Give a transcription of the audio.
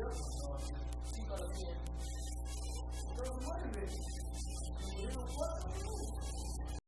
Pero no